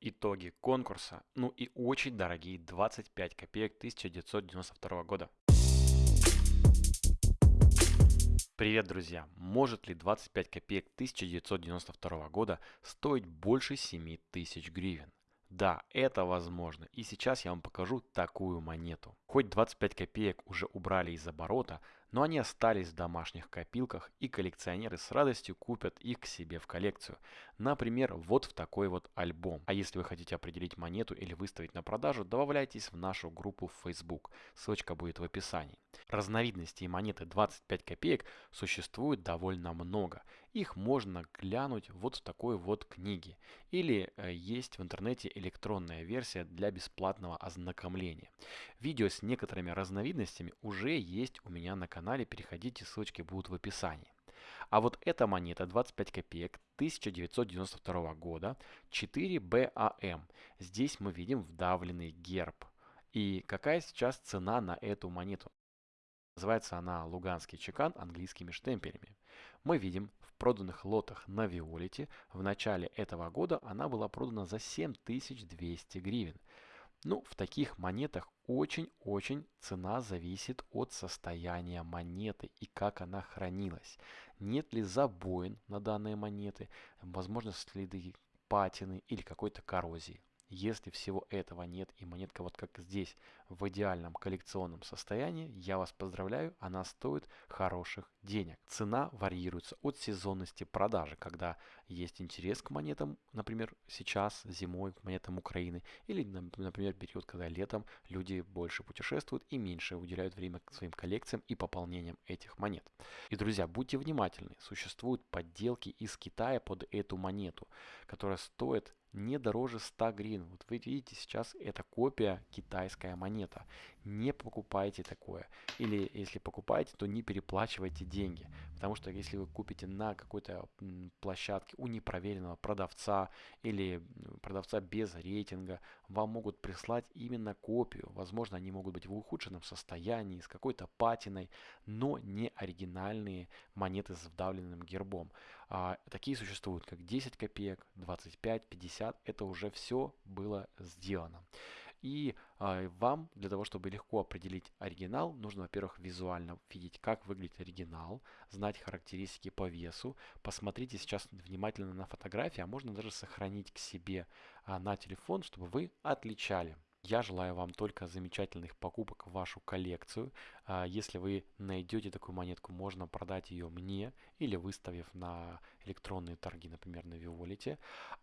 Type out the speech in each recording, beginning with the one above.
итоги конкурса, ну и очень дорогие 25 копеек 1992 года. Привет, друзья! Может ли 25 копеек 1992 года стоить больше 7 тысяч гривен? Да, это возможно. И сейчас я вам покажу такую монету. Хоть 25 копеек уже убрали из оборота, но они остались в домашних копилках и коллекционеры с радостью купят их к себе в коллекцию. Например, вот в такой вот альбом. А если вы хотите определить монету или выставить на продажу, добавляйтесь в нашу группу в Facebook. Ссылочка будет в описании. Разновидностей монеты 25 копеек существует довольно много. Их можно глянуть вот в такой вот книге. Или э, есть в интернете электронная версия для бесплатного ознакомления. Видео с некоторыми разновидностями уже есть у меня на канале. Переходите, ссылочки будут в описании. А вот эта монета 25 копеек 1992 года 4BAM. Здесь мы видим вдавленный герб. И какая сейчас цена на эту монету? Называется она Луганский чекан английскими штемпелями. Мы видим в проданных лотах на Виолете в начале этого года она была продана за 7200 гривен. Ну, в таких монетах очень-очень цена зависит от состояния монеты и как она хранилась. Нет ли забоин на данные монеты, возможно следы патины или какой-то коррозии. Если всего этого нет и монетка вот как здесь в идеальном коллекционном состоянии, я вас поздравляю, она стоит хороших денег. Цена варьируется от сезонности продажи, когда есть интерес к монетам, например, сейчас зимой к монетам Украины, или, например, период, когда летом люди больше путешествуют и меньше уделяют время своим коллекциям и пополнениям этих монет. И, друзья, будьте внимательны, существуют подделки из Китая под эту монету, которая стоит не дороже 100 гривен. Вот вы видите, сейчас это копия китайская монета. Не покупайте такое. Или если покупаете, то не переплачивайте деньги. Потому что если вы купите на какой-то площадке у непроверенного продавца или продавца без рейтинга, вам могут прислать именно копию. Возможно, они могут быть в ухудшенном состоянии, с какой-то патиной, но не оригинальные монеты с вдавленным гербом. А, такие существуют, как 10 копеек, 25, 50. Это уже все было сделано. И э, вам для того, чтобы легко определить оригинал, нужно, во-первых, визуально видеть, как выглядит оригинал, знать характеристики по весу. Посмотрите сейчас внимательно на фотографии, а можно даже сохранить к себе э, на телефон, чтобы вы отличали. Я желаю вам только замечательных покупок в вашу коллекцию. А, если вы найдете такую монетку, можно продать ее мне или выставив на электронные торги, например, на Виолете.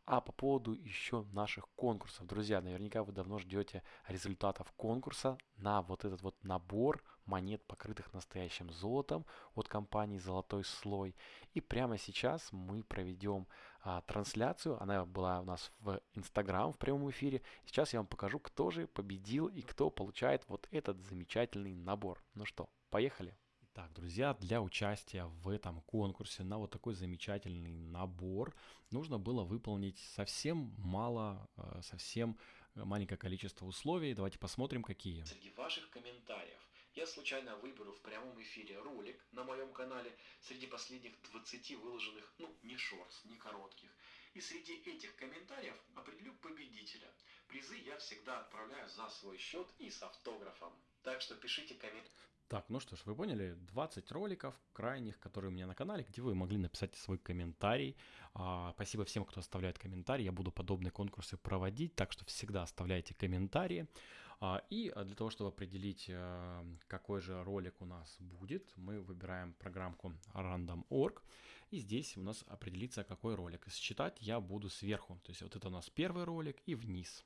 А по поводу еще наших конкурсов. Друзья, наверняка вы давно ждете результатов конкурса на вот этот вот набор монет, покрытых настоящим золотом от компании «Золотой слой». И прямо сейчас мы проведем а, трансляцию. Она была у нас в Инстаграм в прямом эфире. Сейчас я вам покажу, кто же победил и кто получает вот этот замечательный набор. Ну что, поехали! Так, друзья, для участия в этом конкурсе на вот такой замечательный набор нужно было выполнить совсем мало, э, совсем маленькое количество условий. Давайте посмотрим, какие. Среди ваших комментариев я случайно выберу в прямом эфире ролик на моем канале среди последних 20 выложенных, ну, не шорс, не коротких. И среди этих комментариев определю победителя. Призы я всегда отправляю за свой счет и с автографом. Так что пишите комментарии. Так, ну что ж, вы поняли, 20 роликов крайних, которые у меня на канале, где вы могли написать свой комментарий. А, спасибо всем, кто оставляет комментарии. Я буду подобные конкурсы проводить, так что всегда оставляйте комментарии. А, и для того, чтобы определить, а, какой же ролик у нас будет, мы выбираем программку random.org. И здесь у нас определится, какой ролик. Считать я буду сверху. То есть вот это у нас первый ролик и вниз.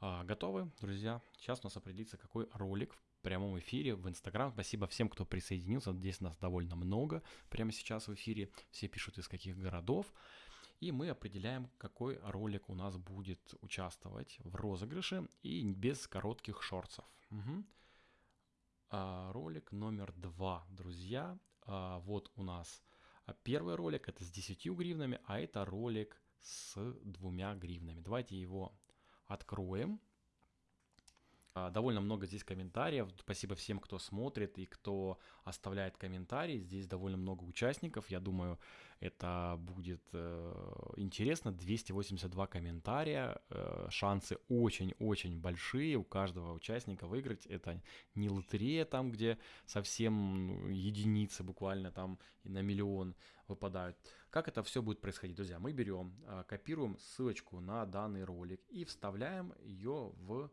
А, готовы, друзья? Сейчас у нас определится, какой ролик прямом эфире в Инстаграм. Спасибо всем, кто присоединился. Здесь нас довольно много прямо сейчас в эфире. Все пишут из каких городов. И мы определяем, какой ролик у нас будет участвовать в розыгрыше и без коротких шорцев. Угу. А, ролик номер два, друзья. А, вот у нас первый ролик, это с 10 гривнами, а это ролик с двумя гривнами. Давайте его откроем. А, довольно много здесь комментариев. Спасибо всем, кто смотрит и кто оставляет комментарии. Здесь довольно много участников. Я думаю, это будет э, интересно. 282 комментария. Э, шансы очень-очень большие у каждого участника выиграть. Это не лотерея там, где совсем ну, единицы буквально там на миллион выпадают. Как это все будет происходить, друзья? Мы берем, э, копируем ссылочку на данный ролик и вставляем ее в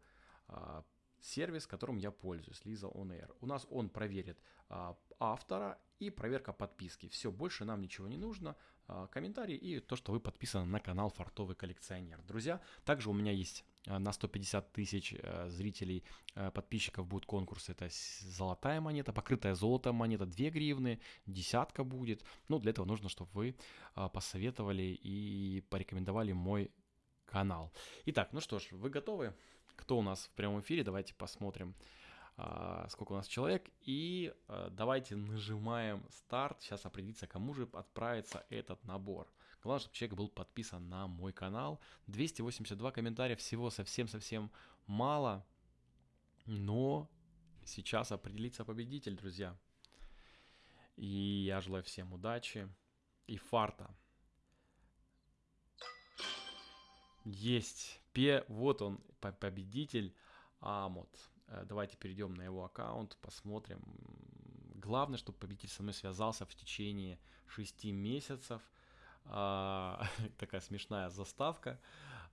сервис, которым я пользуюсь, Lisa On Air. У нас он проверит а, автора и проверка подписки. Все, больше нам ничего не нужно. А, комментарий и то, что вы подписаны на канал Фартовый коллекционер. Друзья, также у меня есть а, на 150 тысяч а, зрителей, а, подписчиков будет конкурс. Это золотая монета, покрытая золотом монета, 2 гривны, десятка будет. Ну, для этого нужно, чтобы вы а, посоветовали и порекомендовали мой канал. Итак, ну что ж, вы готовы? Кто у нас в прямом эфире. Давайте посмотрим, а, сколько у нас человек. И а, давайте нажимаем старт. Сейчас определиться, кому же отправится этот набор. Главное, чтобы человек был подписан на мой канал. 282 комментария всего совсем-совсем мало. Но сейчас определится победитель, друзья. И я желаю всем удачи и фарта. Есть. Пе, вот он, победитель Амот. Э, давайте перейдем на его аккаунт, посмотрим. Главное, чтобы победитель со мной связался в течение 6 месяцев. А, такая смешная заставка.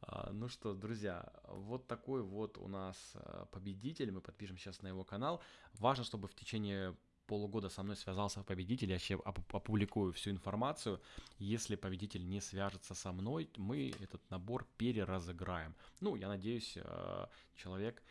А, ну что, друзья, вот такой вот у нас э, победитель. Мы подпишем сейчас на его канал. Важно, чтобы в течение полугода со мной связался победитель, я вообще опубликую всю информацию. Если победитель не свяжется со мной, мы этот набор переразыграем. Ну, я надеюсь, э, человек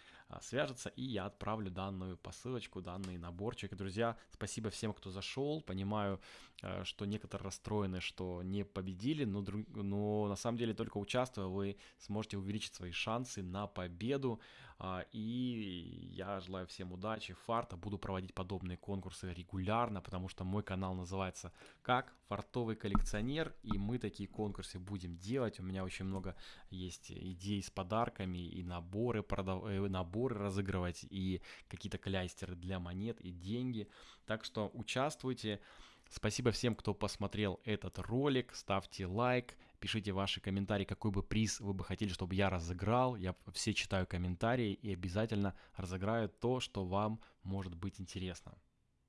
свяжется, и я отправлю данную посылочку, данный наборчик. Друзья, спасибо всем, кто зашел. Понимаю, э, что некоторые расстроены, что не победили, но, но на самом деле только участвуя, вы сможете увеличить свои шансы на победу. А, и я желаю всем удачи, фарта. Буду проводить подобные конкурсы регулярно, потому что мой канал называется как Фартовый коллекционер. И мы такие конкурсы будем делать. У меня очень много есть идей с подарками и наборы, продав... Э, наборы разыгрывать, и какие-то клястеры для монет и деньги. Так что участвуйте. Спасибо всем, кто посмотрел этот ролик. Ставьте лайк, Пишите ваши комментарии, какой бы приз вы бы хотели, чтобы я разыграл. Я все читаю комментарии и обязательно разыграю то, что вам может быть интересно.